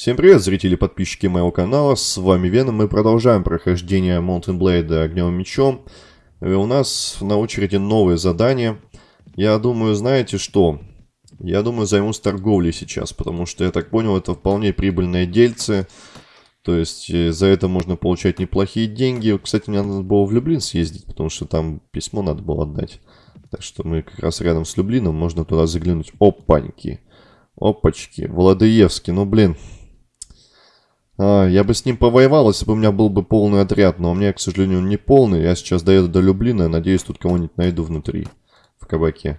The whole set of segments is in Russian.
Всем привет, зрители и подписчики моего канала, с вами Веном, мы продолжаем прохождение Mountain Blade огневым мечом. И у нас на очереди новое задание. Я думаю, знаете что? Я думаю, займусь торговлей сейчас, потому что, я так понял, это вполне прибыльное дельце. То есть, э, за это можно получать неплохие деньги. Кстати, мне надо было в Люблин съездить, потому что там письмо надо было отдать. Так что мы как раз рядом с Люблином, можно туда заглянуть. Опаньки. Опачки. Владыевский, ну блин, а, я бы с ним повоевал, если бы у меня был бы полный отряд, но у меня, к сожалению, он не полный. Я сейчас доеду до Люблина, надеюсь, тут кого-нибудь найду внутри, в кабаке.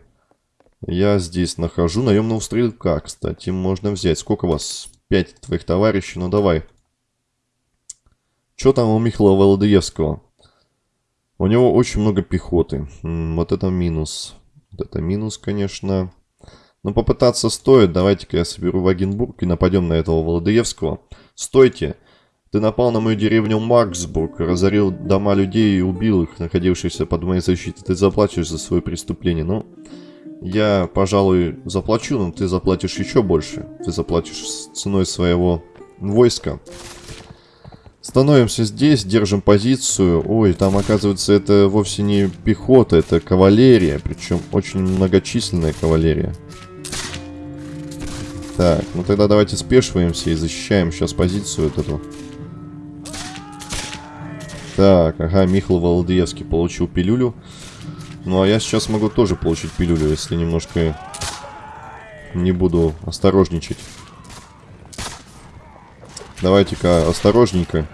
Я здесь нахожу наемного стрелка, кстати, можно взять. Сколько вас? Пять твоих товарищей, ну давай. Что там у Михаила Володоевского? У него очень много пехоты. М -м, вот это минус. Вот это минус, конечно. Но попытаться стоит. Давайте-ка я соберу Вагенбург и нападем на этого Володоевского. «Стойте! Ты напал на мою деревню Марксбург, разорил дома людей и убил их, находившихся под моей защитой. Ты заплатишь за свое преступление. Ну, я, пожалуй, заплачу, но ты заплатишь еще больше. Ты заплатишь ценой своего войска». Становимся здесь, держим позицию. Ой, там, оказывается, это вовсе не пехота, это кавалерия. Причем очень многочисленная кавалерия. Так, ну тогда давайте спешиваемся и защищаем сейчас позицию вот эту. Так, ага, Михаил Володыевский получил пилюлю. Ну, а я сейчас могу тоже получить пилюлю, если немножко не буду осторожничать. Давайте-ка осторожненько.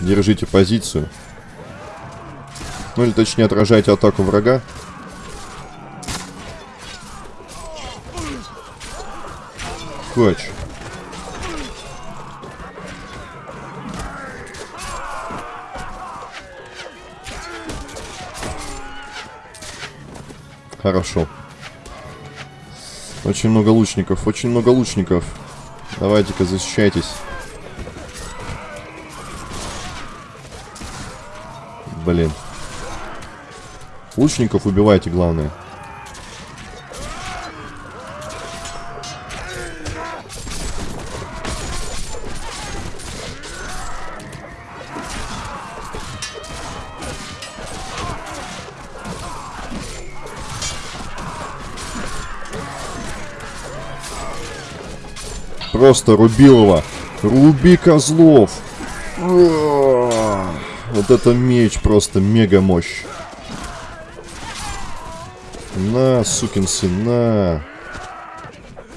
Держите позицию. Ну, или точнее, отражайте атаку врага. Скотч. Хорошо. Очень много лучников, очень много лучников. Давайте-ка защищайтесь. Блин. Лучников убивайте, главное. Просто Рубилова. Руби козлов. Вот это меч просто мега мощь. На, сукин сын, на.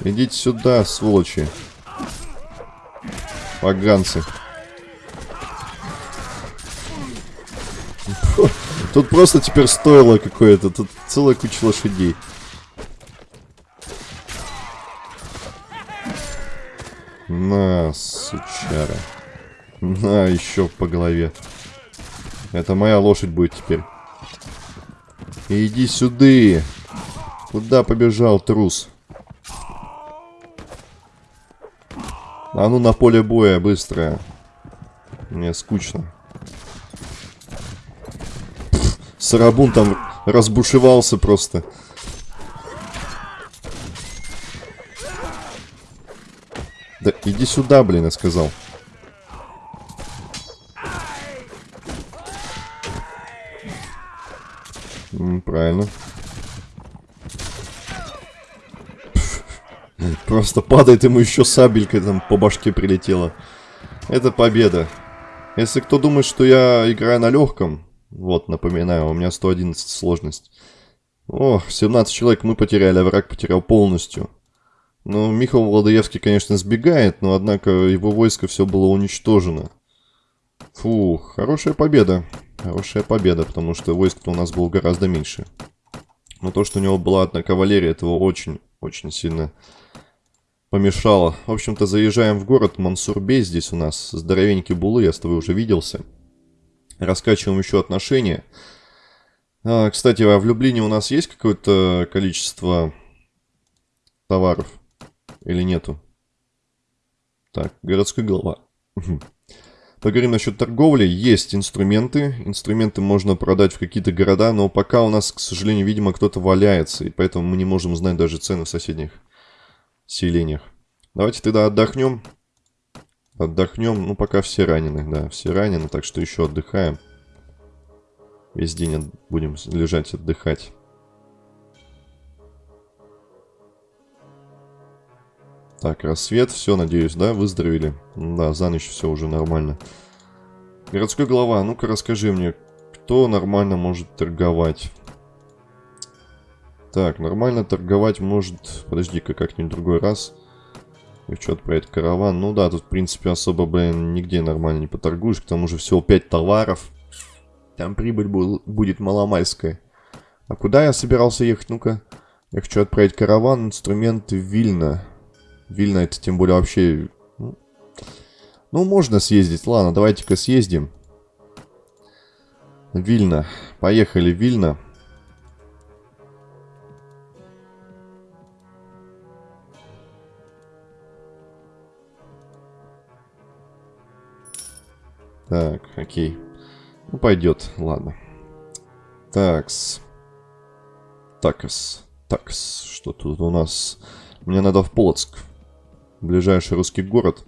Идите сюда, сволочи. Поганцы. Тут просто теперь стоило какое-то. Тут целая куча лошадей. На, сучара. На, еще по голове. Это моя лошадь будет теперь. Иди сюда. Куда побежал, трус? А ну на поле боя, быстро. Мне скучно. Сарабун там разбушевался просто. Да иди сюда, блин, я сказал. правильно. Просто падает ему еще сабелькой там по башке прилетела. Это победа. Если кто думает, что я играю на легком, вот, напоминаю, у меня 111 сложность. Ох, 17 человек мы потеряли, а враг потерял полностью. Ну, Михаил Владоевский, конечно, сбегает, но, однако, его войско все было уничтожено. Фух, хорошая победа. Хорошая победа, потому что войск-то у нас было гораздо меньше. Но то, что у него была одна кавалерия, этого очень-очень сильно помешало. В общем-то, заезжаем в город Мансурбей. Здесь у нас здоровенький булы, я с тобой уже виделся. Раскачиваем еще отношения. А, кстати, а в Люблине у нас есть какое-то количество товаров? Или нету? Так, городской голова. Поговорим насчет торговли. Есть инструменты. Инструменты можно продать в какие-то города, но пока у нас, к сожалению, видимо, кто-то валяется, и поэтому мы не можем знать даже цены в соседних селениях. Давайте тогда отдохнем. Отдохнем. Ну, пока все ранены, да, все ранены, так что еще отдыхаем. Весь день будем лежать, отдыхать. Так, рассвет, все, надеюсь, да, выздоровели? Да, за ночь все уже нормально. Городской глава, ну-ка расскажи мне, кто нормально может торговать? Так, нормально торговать может... Подожди-ка, как-нибудь другой раз. И что отправить караван? Ну да, тут, в принципе, особо, блин, нигде нормально не поторгуешь. К тому же всего 5 товаров. Там прибыль будет маломальская. А куда я собирался ехать? Ну-ка. Я хочу отправить караван, инструменты Вильна. Вильна это тем более вообще... Ну, ну можно съездить. Ладно, давайте-ка съездим. Вильна. Поехали, Вильна. Так, окей. Ну, пойдет, ладно. Такс. Такс. Такс. Что тут у нас? Мне надо в Полоцк. Ближайший русский город.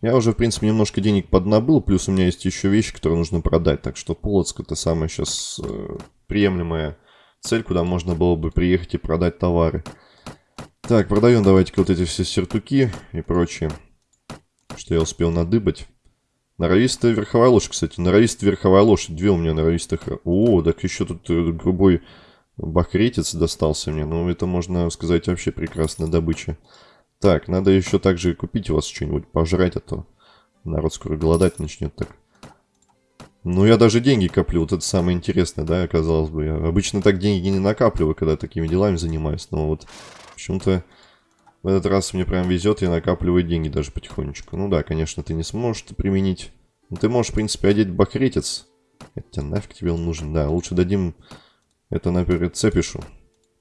Я уже, в принципе, немножко денег поднабыл, плюс у меня есть еще вещи, которые нужно продать. Так что Полоцк это самая сейчас э, приемлемая цель, куда можно было бы приехать и продать товары. Так, продаем давайте-ка вот эти все сертуки и прочее, что я успел надыбать. Норовистая верховая лошадь, кстати. Норовистая верховая лошадь. Две у меня норовистых. О, так еще тут э, грубой бахретец достался мне. Ну, это, можно сказать, вообще прекрасная добыча. Так, надо еще также купить у вас что-нибудь пожрать, а то народ скоро голодать начнет так. Ну, я даже деньги коплю. Вот это самое интересное, да, казалось бы. Я обычно так деньги не накапливаю, когда такими делами занимаюсь. Но вот почему-то в этот раз мне прям везет, я накапливаю деньги даже потихонечку. Ну да, конечно, ты не сможешь это применить. Но ты можешь, в принципе, одеть бахретец. Хотя нафиг тебе он нужен. Да, лучше дадим это, например, Цепишу.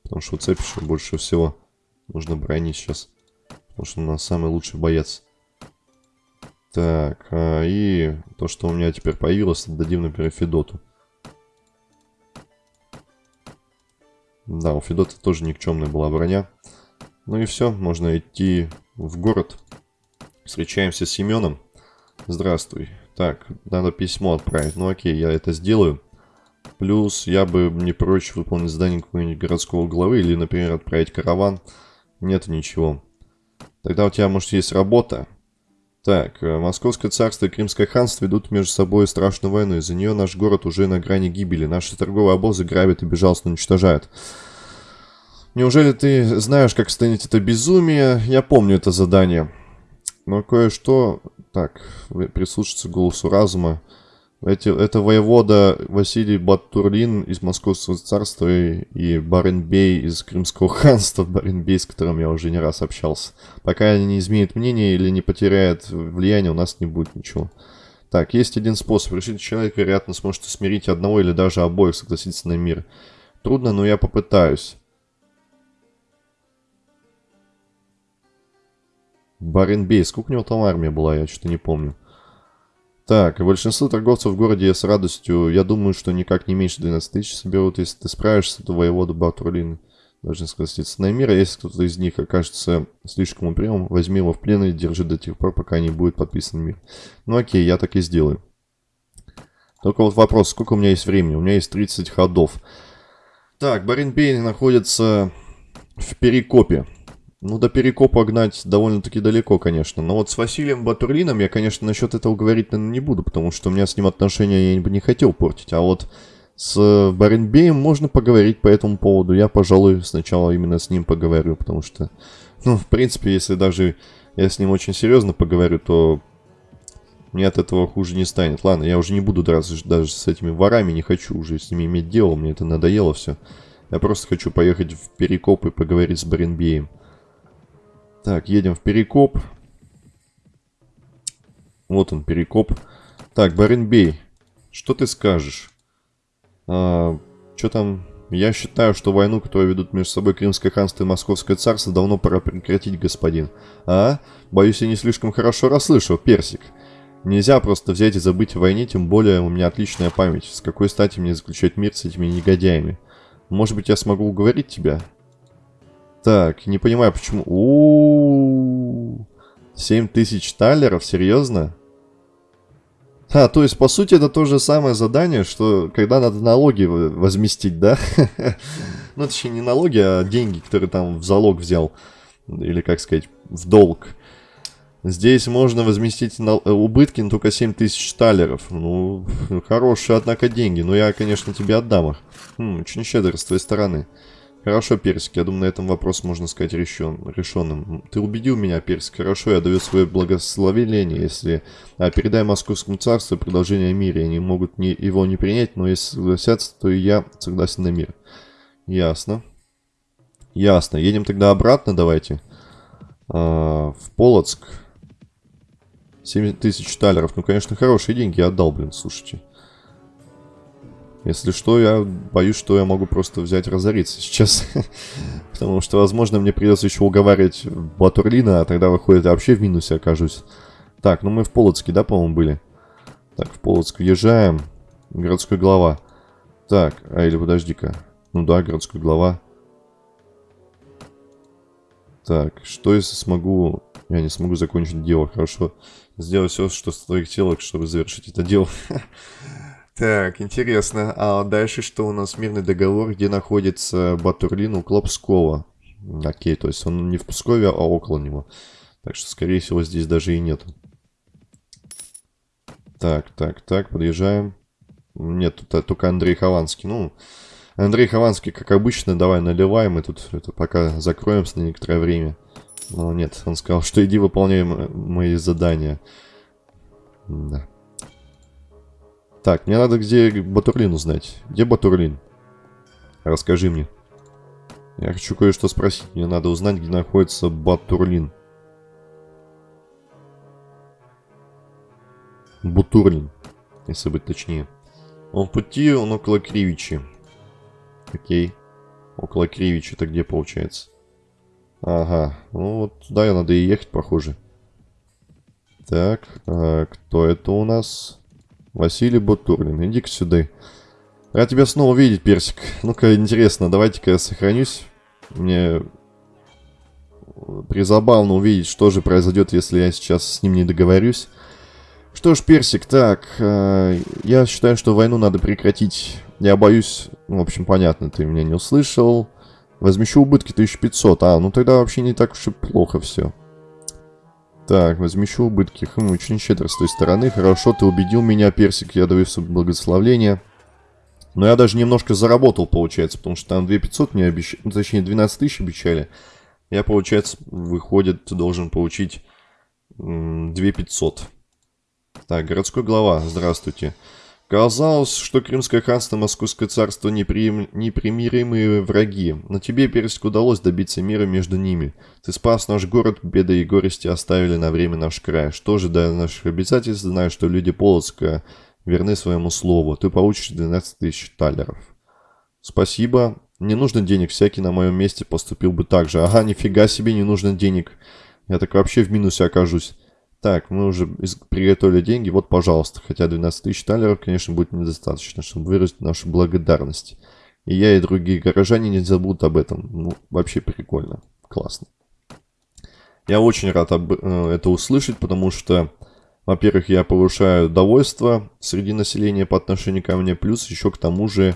Потому что Цепишу больше всего нужно бронить сейчас. Потому что у нас самый лучший боец. Так, а, и то, что у меня теперь появилось, дадим, например, Федоту. Да, у Федота тоже никчемная была броня. Ну и все, можно идти в город. Встречаемся с Семеном. Здравствуй. Так, надо письмо отправить. Ну окей, я это сделаю. Плюс я бы не прочь выполнить задание какого-нибудь городского главы или, например, отправить караван. Нет ничего. Тогда у тебя, может, есть работа. Так, э, Московское царство и Кримское ханство ведут между собой страшную войну. Из-за нее наш город уже на грани гибели. Наши торговые обозы грабят и безжалостно уничтожают. Неужели ты знаешь, как остановить это безумие? Я помню это задание. Но кое-что... Так, прислушаться к голосу разума. Эти, это воевода Василий Батурлин из Московского царства и, и Баренбей из Крымского ханства, Баренбей, с которым я уже не раз общался. Пока они не изменят мнение или не потеряют влияние, у нас не будет ничего. Так, есть один способ. Решить человек, вероятно, сможет смирить одного или даже обоих согласиться на мир. Трудно, но я попытаюсь. Баренбей. Сколько у него там армия была, я что-то не помню. Так, большинство торговцев в городе с радостью, я думаю, что никак не меньше 12 тысяч соберут. Если ты справишься, то воевода Батурлин должен согласиться на мир. Если кто-то из них окажется слишком упрямым, возьми его в плен и держи до тех пор, пока не будет подписан мир. Ну окей, я так и сделаю. Только вот вопрос, сколько у меня есть времени? У меня есть 30 ходов. Так, Баренбей находится в Перекопе. Ну, до Перекопа гнать довольно-таки далеко, конечно. Но вот с Василием Батурлином я, конечно, насчет этого говорить, наверное, не буду, потому что у меня с ним отношения я бы не хотел портить. А вот с Баренбеем можно поговорить по этому поводу. Я, пожалуй, сначала именно с ним поговорю, потому что, ну, в принципе, если даже я с ним очень серьезно поговорю, то мне от этого хуже не станет. Ладно, я уже не буду драться даже с этими ворами, не хочу уже с ними иметь дело, мне это надоело все. Я просто хочу поехать в Перекоп и поговорить с Баренбеем. Так, едем в Перекоп. Вот он, Перекоп. Так, Баренбей, что ты скажешь? А, что там? Я считаю, что войну, которую ведут между собой Крымское ханство и Московское царство, давно пора прекратить, господин. А? Боюсь, я не слишком хорошо расслышал, Персик. Нельзя просто взять и забыть о войне, тем более у меня отличная память. С какой стати мне заключать мир с этими негодяями? Может быть, я смогу уговорить тебя? Так, не понимаю, почему... У -у -у 7 тысяч талеров? Серьезно? А, то есть, по сути, это то же самое задание, что когда надо налоги возместить, да? ну, точнее, не налоги, а деньги, которые там в залог взял. Или, как сказать, в долг. Здесь можно возместить на... убытки, но только 7 тысяч талеров. Ну, хорошие, однако, деньги. Но я, конечно, тебе отдам их. Хм, очень щедро с твоей стороны. Хорошо, Персик, я думаю, на этом вопрос можно сказать решен, решенным. Ты убедил меня, Персик, хорошо, я даю свое благословение, если... А, передай Московскому царству предложение о мире. Они могут не, его не принять, но если согласятся, то и я согласен на мир. Ясно. Ясно. Едем тогда обратно, давайте. А, в Полоцк. 7 тысяч талеров. Ну, конечно, хорошие деньги я отдал, блин, слушайте. Если что, я боюсь, что я могу просто взять разориться сейчас. Потому что, возможно, мне придется еще уговаривать Батурлина, а тогда, выходит, я вообще в минусе окажусь. Так, ну мы в Полоцке, да, по-моему, были? Так, в Полоцк въезжаем. Городской глава. Так, а или подожди-ка. Ну да, городской глава. Так, что если смогу... Я не смогу закончить дело, хорошо. Сделать все, что в твоих силах, чтобы завершить это дело. Так, интересно. А дальше что у нас? Мирный договор, где находится Батурлин у Клопского. Окей, то есть он не в Пскове, а около него. Так что, скорее всего, здесь даже и нет. Так, так, так, подъезжаем. Нет, тут только Андрей Хованский. Ну, Андрей Хованский, как обычно, давай наливаем. Мы тут это пока закроемся на некоторое время. Но нет, он сказал, что иди выполняй мои задания. Да. Так, мне надо где Батурлин узнать. Где Батурлин? Расскажи мне. Я хочу кое-что спросить. Мне надо узнать, где находится Батурлин. Бутурлин, если быть точнее. Он в пути, он около Кривичи. Окей. Около Кривичи, это где получается? Ага, ну вот туда я надо и ехать, похоже. Так, а кто это у нас? Василий Бутурлин, иди-ка сюда. Рад тебя снова видеть, Персик. Ну-ка, интересно, давайте-ка я сохранюсь. Мне призабавно увидеть, что же произойдет, если я сейчас с ним не договорюсь. Что ж, Персик, так, э, я считаю, что войну надо прекратить. Я боюсь, ну, в общем, понятно, ты меня не услышал. Возмещу убытки 1500, а, ну тогда вообще не так уж и плохо все. Так, возмещу убытки. Хм, очень щедро с той стороны. Хорошо, ты убедил меня, Персик, я даю благословление. Но я даже немножко заработал, получается, потому что там 2500 мне обещали, ну, точнее 12 тысяч обещали. Я, получается, выходит, должен получить 2500. Так, городской глава, здравствуйте. Казалось, что Крымское ханство и Московское царство непри... непримиримые враги, но тебе, Персик, удалось добиться мира между ними. Ты спас наш город, беды и горести оставили на время наш край. Что же до наших обязательств, знаю, что люди Полоцка верны своему слову. Ты получишь 12 тысяч талеров. Спасибо. Не нужно денег, всякий на моем месте поступил бы так же. Ага, нифига себе, не нужно денег. Я так вообще в минусе окажусь. Так, мы уже приготовили деньги. Вот, пожалуйста. Хотя 12 тысяч талеров, конечно, будет недостаточно, чтобы выразить нашу благодарность. И я, и другие горожане не забудут об этом. Ну, вообще прикольно. Классно. Я очень рад об, э, это услышать, потому что, во-первых, я повышаю довольство среди населения по отношению ко мне, плюс еще к тому же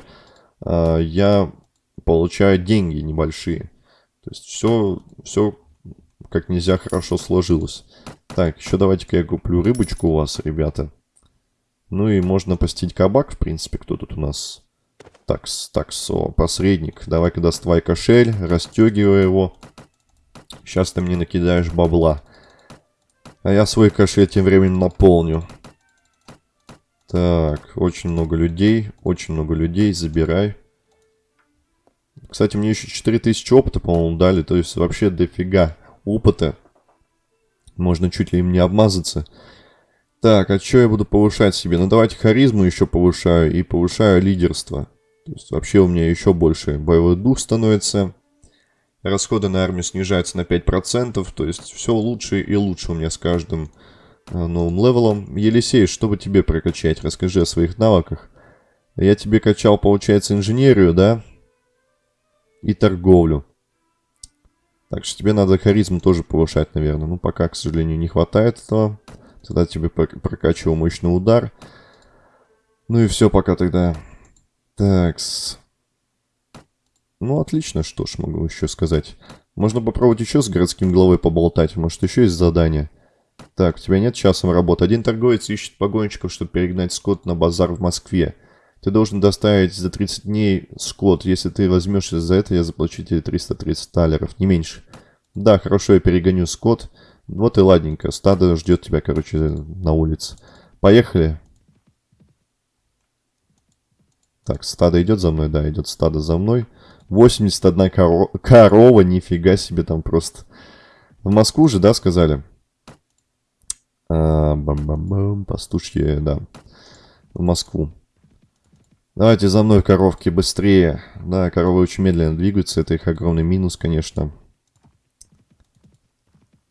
э, я получаю деньги небольшие. То есть все, все как нельзя хорошо сложилось. Так, еще давайте-ка я куплю рыбочку у вас, ребята. Ну и можно постить кабак, в принципе, кто тут у нас? Такс, такс, о, посредник. Давай-ка доставай кошель, расстегивай его. Сейчас ты мне накидаешь бабла. А я свой кошель тем временем наполню. Так, очень много людей, очень много людей, забирай. Кстати, мне еще 4000 опыта, по-моему, дали, то есть вообще дофига опыта. Можно чуть ли им не обмазаться. Так, а что я буду повышать себе? Ну, давайте харизму еще повышаю и повышаю лидерство. То есть вообще у меня еще больше боевой дух становится. Расходы на армию снижаются на 5%. То есть все лучше и лучше у меня с каждым э, новым левелом. Елисей, чтобы тебе прокачать? Расскажи о своих навыках. Я тебе качал, получается, инженерию, да? И торговлю. Так что тебе надо харизму тоже повышать, наверное. Ну, пока, к сожалению, не хватает этого. Тогда тебе прокачивал мощный удар. Ну и все пока тогда. Такс. Ну, отлично, что ж, могу еще сказать. Можно попробовать еще с городским главой поболтать. Может, еще есть задание. Так, у тебя нет часом работы. Один торговец ищет погонщиков, чтобы перегнать скот на базар в Москве. Ты должен доставить за 30 дней скот. Если ты возьмешься за это, я заплачу тебе 330 талеров, не меньше. Да, хорошо, я перегоню скот. Вот и ладненько. Стадо ждет тебя, короче, на улице. Поехали. Так, стадо идет за мной? Да, идет стадо за мной. 81 коро корова, нифига себе там просто. В Москву же, да, сказали? А, бам-бам-бам, пастушье, да. В Москву. Давайте за мной, коровки, быстрее. Да, коровы очень медленно двигаются, это их огромный минус, конечно.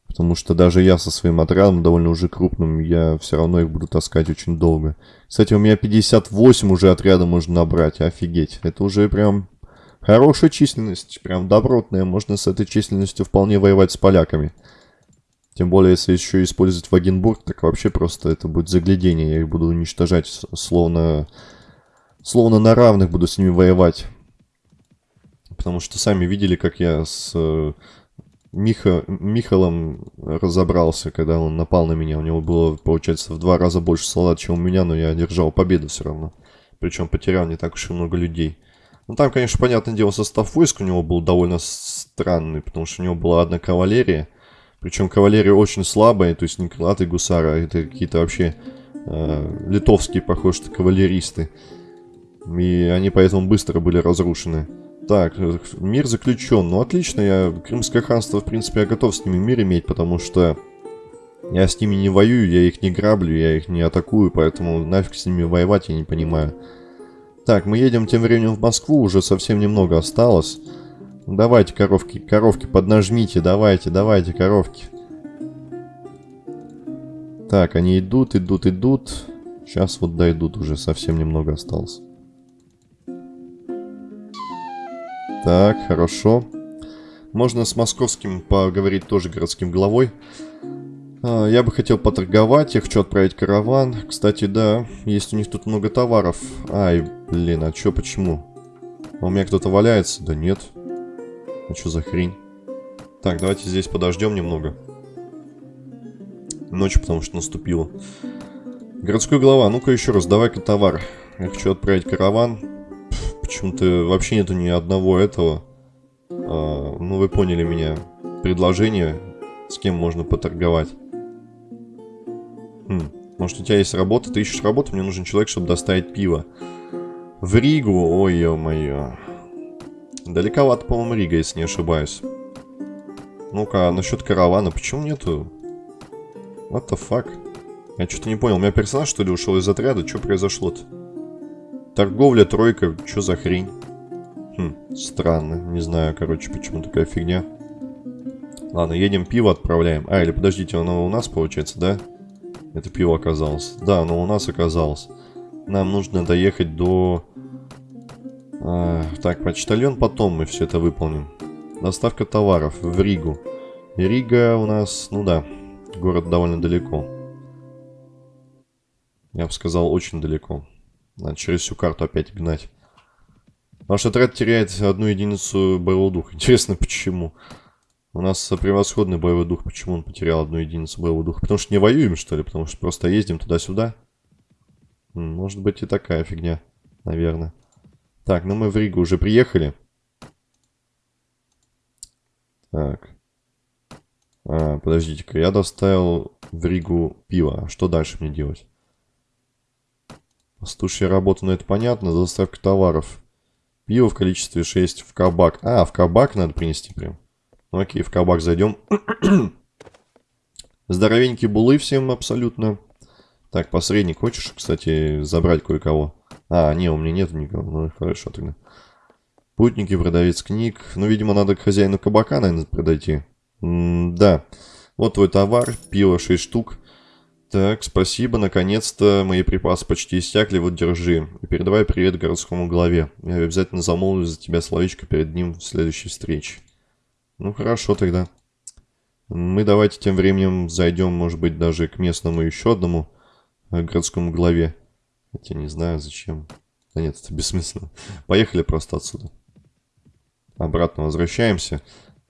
Потому что даже я со своим отрядом, довольно уже крупным, я все равно их буду таскать очень долго. Кстати, у меня 58 уже отряда можно набрать, офигеть. Это уже прям хорошая численность, прям добротная. Можно с этой численностью вполне воевать с поляками. Тем более, если еще использовать Вагенбург, так вообще просто это будет заглядение. Я их буду уничтожать, словно, словно на равных буду с ними воевать. Потому что сами видели, как я с э, Миха, Михалом разобрался, когда он напал на меня. У него было, получается, в два раза больше солдат, чем у меня, но я одержал победу все равно. Причем потерял не так уж и много людей. Ну, там, конечно, понятное дело, состав войск у него был довольно странный, потому что у него была одна кавалерия, причем кавалерия очень слабая, то есть не крылатые гусары, а это какие-то вообще э, литовские, похоже, кавалеристы. И они поэтому быстро были разрушены. Так, мир заключен. Ну, отлично, я Крымское ханство, в принципе, я готов с ними мир иметь, потому что я с ними не воюю, я их не граблю, я их не атакую, поэтому нафиг с ними воевать я не понимаю. Так, мы едем тем временем в Москву, уже совсем немного осталось. Давайте, коровки, коровки, поднажмите, давайте, давайте, коровки. Так, они идут, идут, идут. Сейчас вот дойдут, уже совсем немного осталось. Так, хорошо. Можно с московским поговорить тоже городским главой. А, я бы хотел поторговать, я хочу отправить караван. Кстати, да, есть у них тут много товаров. Ай, блин, а чё, почему? А у меня кто-то валяется? Да нет. А что за хрень? Так, давайте здесь подождем немного. Ночь, потому что наступила. Городской глава, ну-ка еще раз, давай-ка товар. Я хочу отправить караван. Почему-то вообще нету ни одного этого. А, ну, вы поняли меня. Предложение, с кем можно поторговать. Хм, может, у тебя есть работа? Ты ищешь работу? Мне нужен человек, чтобы доставить пиво. В Ригу? Ой, ё-моё. Далековато, по-моему, Рига, если не ошибаюсь. Ну-ка, а насчет каравана, почему нету? What the fuck? Я что-то не понял, у меня персонаж, что ли, ушел из отряда? Что произошло-то? Торговля, тройка, что за хрень? Хм, странно, не знаю, короче, почему такая фигня. Ладно, едем пиво отправляем. А, или подождите, оно у нас получается, да? Это пиво оказалось. Да, оно у нас оказалось. Нам нужно доехать до а, так, почтальон потом мы все это выполним. Доставка товаров в Ригу. Рига у нас, ну да, город довольно далеко. Я бы сказал, очень далеко. Надо через всю карту опять гнать. Наш отряд теряет одну единицу боевого духа. Интересно, почему? У нас превосходный боевой дух. Почему он потерял одну единицу боевого духа? Потому что не воюем, что ли? Потому что просто ездим туда-сюда? Может быть и такая фигня, наверное. Так, ну мы в Ригу уже приехали. Так. А, подождите-ка, я доставил в Ригу пиво. А что дальше мне делать? Пастушья работа, ну это понятно. Доставка товаров. Пиво в количестве 6 в кабак. А, в кабак надо принести прям. Ну окей, в кабак зайдем. Здоровенькие булы всем абсолютно. Так, посредник, хочешь, кстати, забрать кое-кого? А, не, у меня нет никого. Ну, хорошо тогда. Путники, продавец книг. Ну, видимо, надо к хозяину кабака, наверное, подойти. М да. Вот твой товар. Пиво 6 штук. Так, спасибо. Наконец-то мои припасы почти иссякли. Вот, держи. И передавай привет городскому главе. Я обязательно замолвлю за тебя словечко перед ним в следующей встрече. Ну, хорошо тогда. Мы давайте тем временем зайдем, может быть, даже к местному еще одному э, городскому главе. Хотя не знаю, зачем. Да нет, это бессмысленно. Поехали просто отсюда. Обратно возвращаемся.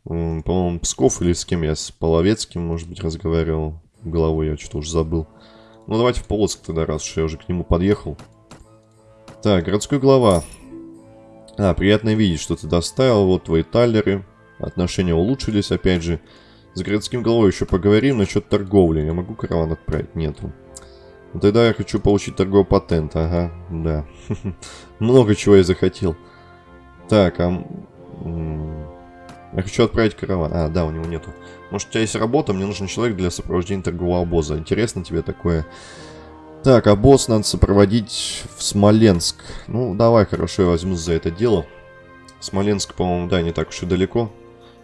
По-моему, Псков или с кем я? С Половецким, может быть, разговаривал. Головой я что-то уже забыл. Ну, давайте в Полоцк тогда, раз уж я уже к нему подъехал. Так, городской глава. А, приятно видеть, что ты доставил. Вот твои талеры. Отношения улучшились, опять же. С городским головой еще поговорим насчет торговли. Я могу караван отправить? Нету. Ну, тогда я хочу получить торговый патент. Ага, да. Много чего я захотел. Так, а... Я хочу отправить караван. А, да, у него нету. Может, у тебя есть работа, мне нужен человек для сопровождения торгового обоза. Интересно тебе такое? Так, обоз надо сопроводить в Смоленск. Ну, давай, хорошо, я возьмусь за это дело. Смоленск, по-моему, да, не так уж и далеко.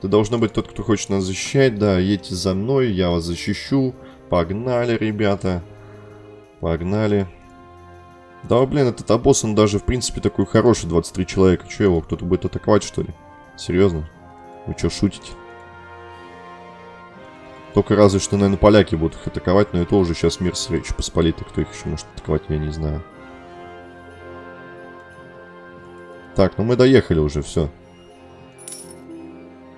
Ты должно быть тот, кто хочет нас защищать, да, едьте за мной, я вас защищу. Погнали, ребята. Погнали. Да, блин, этот обоз, он даже, в принципе, такой хороший, 23 человека. Че его, кто-то будет атаковать, что ли? Серьезно? Вы что, шутите? Только разве что, наверное, поляки будут их атаковать, но это уже сейчас мир с Речи Посполитой. Кто их еще может атаковать, я не знаю. Так, ну мы доехали уже, все.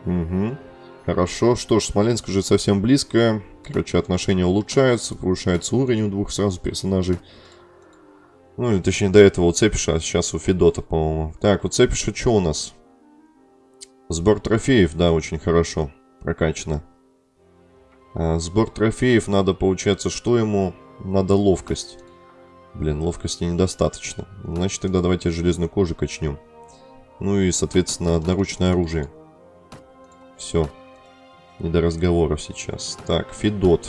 Угу. Хорошо. Что ж, Смоленск уже совсем близко. Короче, отношения улучшаются, повышается уровень у двух сразу персонажей. Ну, или точнее, до этого у Цепиша, а сейчас у Федота, по-моему. Так, у Цепиша что у нас? Сбор трофеев, да, очень хорошо прокачано. А, сбор трофеев надо, получается, что ему? Надо ловкость. Блин, ловкости недостаточно. Значит, тогда давайте железную кожу качнем. Ну и, соответственно, одноручное оружие. Все. Не до разговоров сейчас. Так, Федот.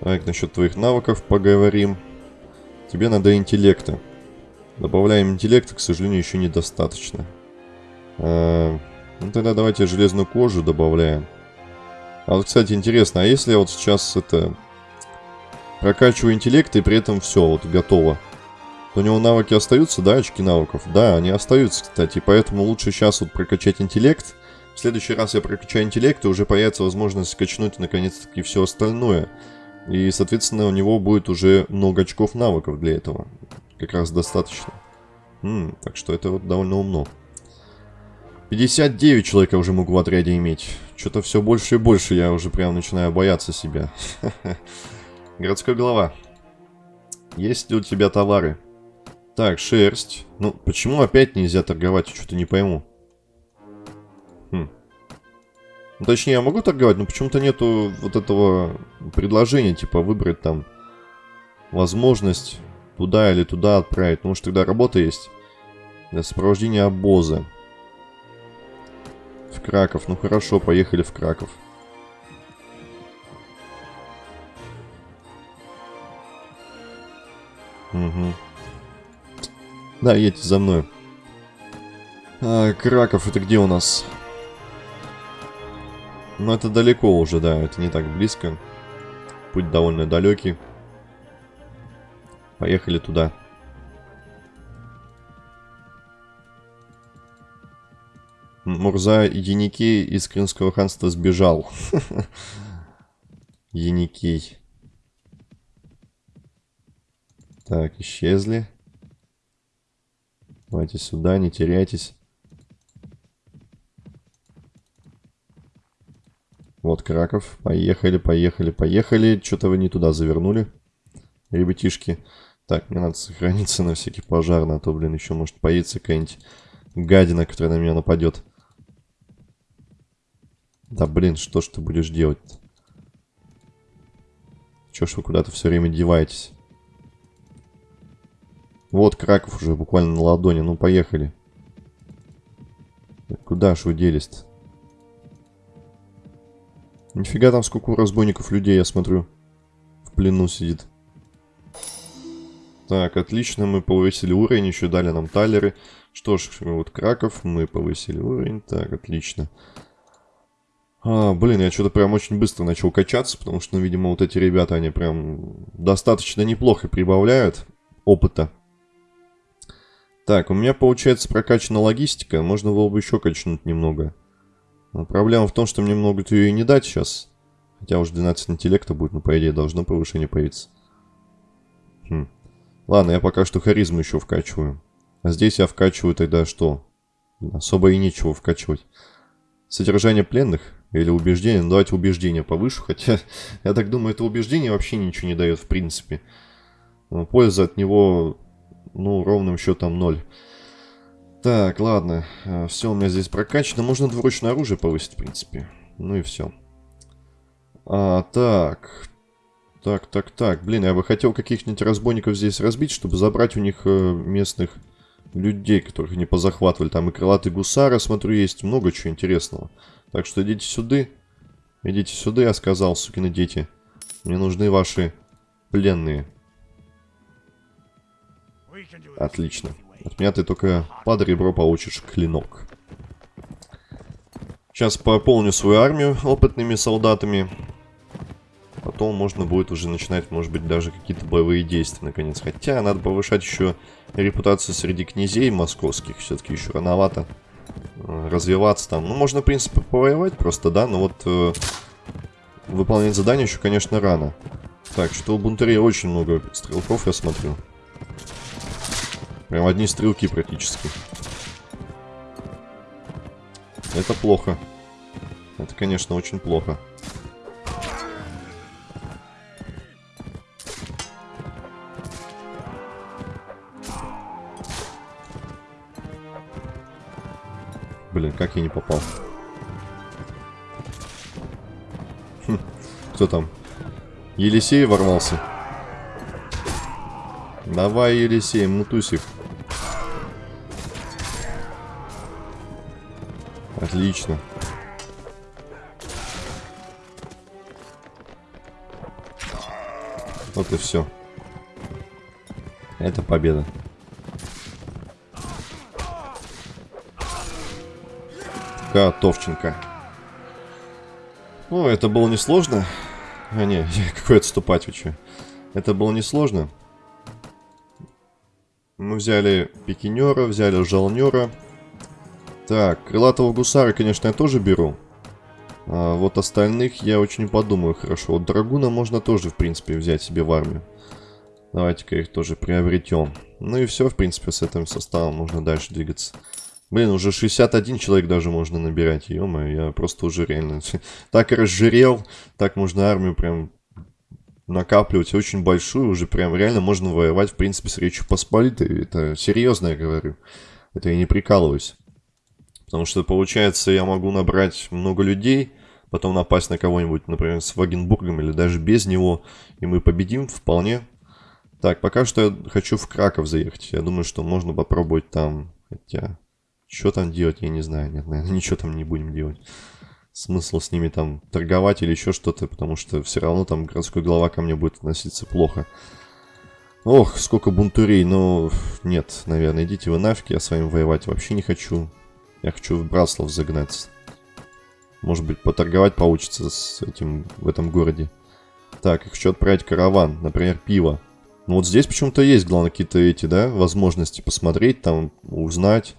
Так, насчет твоих навыков поговорим. Тебе надо интеллекта. Добавляем интеллекта, к сожалению, еще недостаточно. А, ну тогда давайте железную кожу добавляем. А вот, кстати, интересно, а если я вот сейчас это... Прокачиваю интеллект и при этом все, вот готово. То у него навыки остаются, да, очки навыков? Да, они остаются, кстати, поэтому лучше сейчас вот прокачать интеллект. В следующий раз я прокачаю интеллект, и уже появится возможность качнуть наконец-таки все остальное. И, соответственно, у него будет уже много очков навыков для этого. Как раз достаточно. М -м, так что это вот довольно умно. 59 человек я уже могу в отряде иметь. Что-то все больше и больше я уже прям начинаю бояться себя. Городской голова. Есть ли у тебя товары? Так, шерсть. Ну, почему опять нельзя торговать? Что-то не пойму. Хм. Ну, точнее, я могу торговать, но почему-то нету вот этого предложения, типа выбрать там возможность туда или туда отправить. Ну, может, тогда работа есть для сопровождения обоза. В Краков. Ну хорошо, поехали в Краков. Угу. Да, едьте за мной. А, Краков, это где у нас? Ну, это далеко уже, да, это не так близко. Путь довольно далекий. Поехали туда. Мурза Яникей из Крымского ханства сбежал. Яникей. Так, исчезли. Давайте сюда, не теряйтесь. Вот Краков. Поехали, поехали, поехали. Что-то вы не туда завернули, ребятишки. Так, мне надо сохраниться на всякий пожар, на то, блин, еще может появиться какая-нибудь гадина, которая на меня нападет. Да блин, что ж ты будешь делать -то? Чё ж вы куда-то все время деваетесь? Вот Краков уже буквально на ладони. Ну, поехали. Куда ж вы делись-то? Нифига там сколько разбойников людей, я смотрю. В плену сидит. Так, отлично, мы повысили уровень, еще дали нам талеры. Что ж, вот Краков, мы повысили уровень. Так, отлично. А, блин, я что-то прям очень быстро начал качаться, потому что, ну, видимо, вот эти ребята, они прям достаточно неплохо прибавляют опыта. Так, у меня, получается, прокачана логистика. Можно было бы еще качнуть немного. Но проблема в том, что мне могут ее и не дать сейчас. Хотя уже 12 интеллекта будет, но по идее должно повышение появиться. Хм. Ладно, я пока что харизму еще вкачиваю. А здесь я вкачиваю тогда что? Особо и нечего вкачивать. Содержание пленных или убеждение? Ну, давайте убеждение повышу, хотя я так думаю, это убеждение вообще ничего не дает в принципе. Но польза от него, ну, ровным счетом ноль. Так, ладно. Э, все у меня здесь прокачано. Можно двуручное оружие повысить, в принципе. Ну и все. А, так. Так, так, так. Блин, я бы хотел каких-нибудь разбойников здесь разбить, чтобы забрать у них э, местных людей, которых не позахватывали. Там и крылатые гусары, смотрю, есть много чего интересного. Так что идите сюда. Идите сюда, я сказал, сукины дети. Мне нужны ваши пленные. Отлично. От меня ты только под ребро получишь клинок. Сейчас пополню свою армию опытными солдатами. Потом можно будет уже начинать, может быть, даже какие-то боевые действия, наконец. Хотя надо повышать еще репутацию среди князей московских. Все-таки еще рановато развиваться там. Ну, можно, в принципе, повоевать просто, да, но вот э, выполнять задание еще, конечно, рано. Так, что у бунтарей очень много стрелков, я смотрю. Прям одни стрелки практически. Это плохо. Это, конечно, очень плохо. Блин, как я не попал? Хм, кто там? Елисей ворвался. Давай, Елисей, мутусик. Отлично. Вот и все. Это победа. Готовченко. Ну, это было несложно. А, не, какой отступать че? Это было несложно. Мы взяли пикинера, взяли жалнера. Так, крылатого гусара, конечно, я тоже беру. А вот остальных я очень подумаю хорошо. Вот драгуна можно тоже, в принципе, взять себе в армию. Давайте-ка их тоже приобретем. Ну и все, в принципе, с этим составом можно дальше двигаться. Блин, уже 61 человек даже можно набирать. ё я просто уже реально так разжирел. Так можно армию прям накапливать очень большую. Уже прям реально можно воевать, в принципе, с Речью Посполитой. Это серьезно я говорю. Это я не прикалываюсь. Потому что, получается, я могу набрать много людей, потом напасть на кого-нибудь, например, с Вагенбургом или даже без него, и мы победим вполне. Так, пока что я хочу в Краков заехать. Я думаю, что можно попробовать там, хотя... Что там делать, я не знаю. Нет, наверное, ничего там не будем делать. Смысл с ними там торговать или еще что-то, потому что все равно там городской глава ко мне будет относиться плохо. Ох, сколько бунтурей, но нет, наверное, идите вы нафиг, я с вами воевать вообще не хочу. Я хочу в Браслов загнаться. Может быть, поторговать получится с этим в этом городе. Так, хочу отправить караван, например, пиво. Ну вот здесь почему-то есть, главное, какие-то эти, да, возможности посмотреть, там, узнать.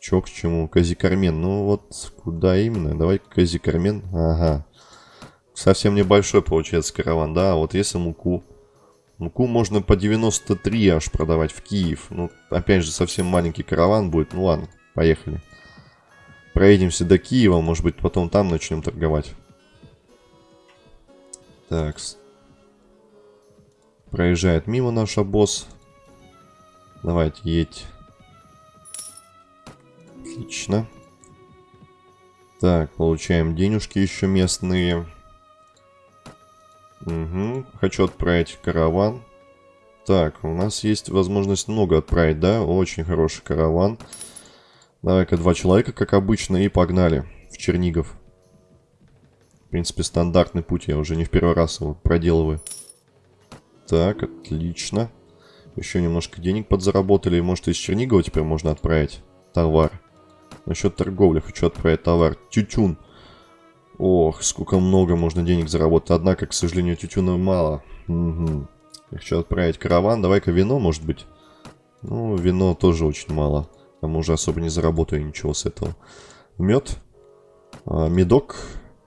Чё к чему? Казикармен. Ну вот, куда именно? Давай Казикармен. Ага. Совсем небольшой получается караван, да. А вот если муку. Муку можно по 93 аж продавать в Киев. Ну, опять же, совсем маленький караван будет. Ну ладно. Поехали. Проедемся до Киева, может быть, потом там начнем торговать. Так. Проезжает мимо наш босс. Давайте, едь. Отлично. Так, получаем денежки еще местные. Угу. Хочу отправить караван. Так, у нас есть возможность много отправить, да? Очень хороший караван. Давай-ка два человека, как обычно, и погнали в Чернигов. В принципе, стандартный путь, я уже не в первый раз его проделываю. Так, отлично. Еще немножко денег подзаработали. Может, из Чернигова теперь можно отправить товар. Насчет торговли хочу отправить товар. Тютюн. Ох, сколько много можно денег заработать. Однако, к сожалению, тютюна мало. Угу. Я хочу отправить караван. Давай-ка вино, может быть. Ну, вино тоже очень мало. Там уже особо не заработаю ничего с этого. Мед. А, медок.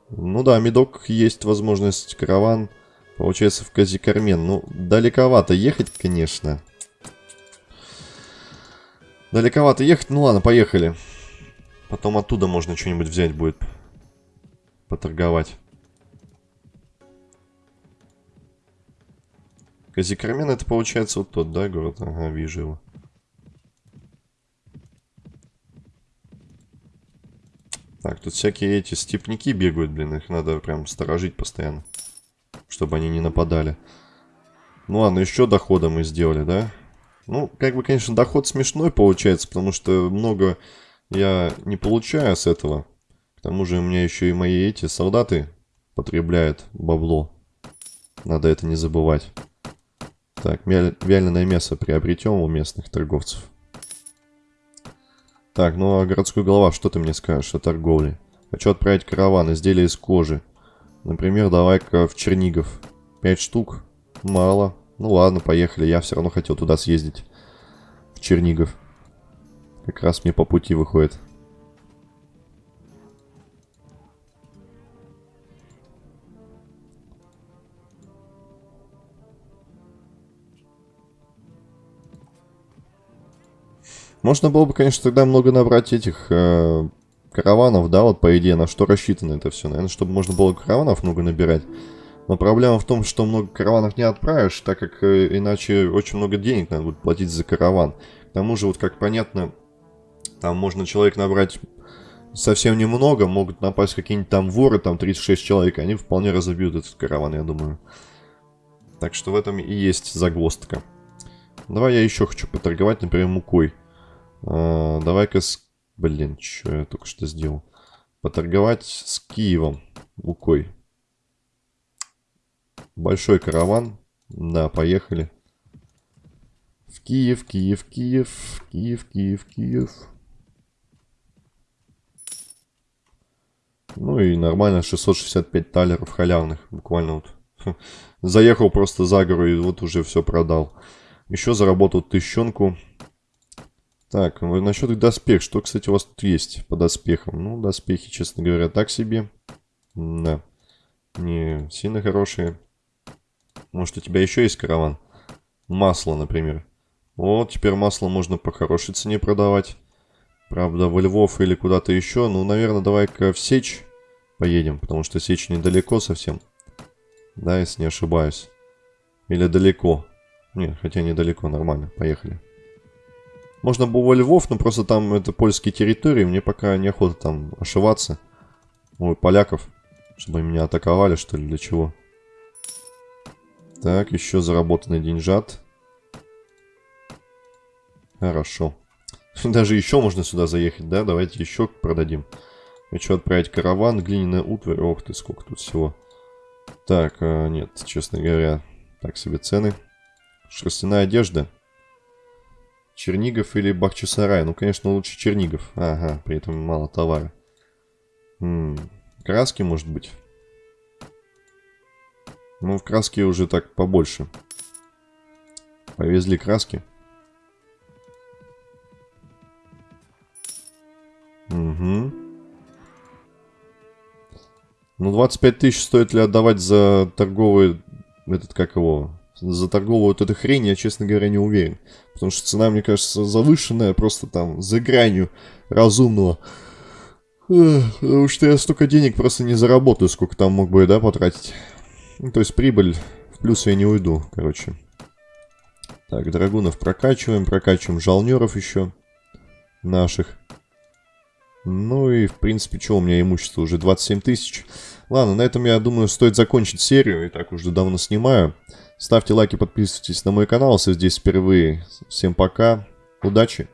Ну да, медок есть возможность. Караван. Получается в Казикармен. Ну, далековато ехать, конечно. Далековато ехать. Ну ладно, поехали. Потом оттуда можно что-нибудь взять будет. Поторговать. Казикармен это получается вот тот, да, город? Ага, вижу его. Так, тут всякие эти степняки бегают, блин, их надо прям сторожить постоянно. Чтобы они не нападали. Ну ладно, еще дохода мы сделали, да? Ну, как бы, конечно, доход смешной получается, потому что много я не получаю с этого. К тому же у меня еще и мои эти солдаты потребляют бабло. Надо это не забывать. Так, вяленое мясо приобретем у местных торговцев. Так, ну а городской голова, что ты мне скажешь о торговле? Хочу отправить караван, изделия из кожи. Например, давай-ка в Чернигов. Пять штук? Мало. Ну ладно, поехали. Я все равно хотел туда съездить. В Чернигов. Как раз мне по пути выходит. Можно было бы, конечно, тогда много набрать этих э, караванов, да, вот по идее, на что рассчитано это все. Наверное, чтобы можно было караванов много набирать. Но проблема в том, что много караванов не отправишь, так как э, иначе очень много денег надо будет платить за караван. К тому же, вот как понятно, там можно человек набрать совсем немного, могут напасть какие-нибудь там воры, там 36 человек, они вполне разобьют этот караван, я думаю. Так что в этом и есть загвоздка. Давай я еще хочу поторговать, например, мукой. А, Давай-ка с... Блин, что я только что сделал? Поторговать с Киевом мукой. Большой караван. Да, поехали. В Киев, Киев, Киев, Киев, Киев, Киев. Ну и нормально, 665 талеров халявных. Буквально вот. Заехал просто за гору и вот уже все продал. Еще заработал тыщенку. Так, насчет доспех. Что, кстати, у вас тут есть по доспехам? Ну, доспехи, честно говоря, так себе. Да. Не сильно хорошие. Может, у тебя еще есть караван? Масло, например. Вот, теперь масло можно по хорошей цене продавать. Правда, во Львов или куда-то еще. Ну, наверное, давай-ка в Сечь поедем, потому что Сечь недалеко совсем. Да, если не ошибаюсь. Или далеко. Нет, хотя недалеко, нормально. Поехали. Можно было во Львов, но просто там это польские территории. Мне пока неохота там ошиваться. Ой, поляков. Чтобы меня атаковали, что ли, для чего? Так, еще заработанный деньжат. Хорошо. Даже еще можно сюда заехать, да? Давайте еще продадим. Хочу отправить караван, глиняная утварь. Ох ты, сколько тут всего. Так, а, нет, честно говоря, так себе цены. Шерстяная одежда. Чернигов или Бахчисарай? Ну, конечно, лучше Чернигов. Ага, при этом мало товара. М -м, краски, может быть? Ну, в краске уже так побольше. Повезли краски. Угу. Ну, 25 тысяч стоит ли отдавать за торговый... Этот, как его за торговую вот эту хрень я, честно говоря, не уверен. Потому что цена, мне кажется, завышенная, просто там за гранью разумного. Потому что я столько денег просто не заработаю, сколько там мог бы, да, потратить. Ну, то есть прибыль в плюс я не уйду, короче. Так, драгунов прокачиваем, прокачиваем жалнеров еще наших. Ну и, в принципе, что у меня имущество? Уже 27 тысяч. Ладно, на этом, я думаю, стоит закончить серию. И так уже давно снимаю. Ставьте лайки, подписывайтесь на мой канал, если здесь впервые. Всем пока, удачи!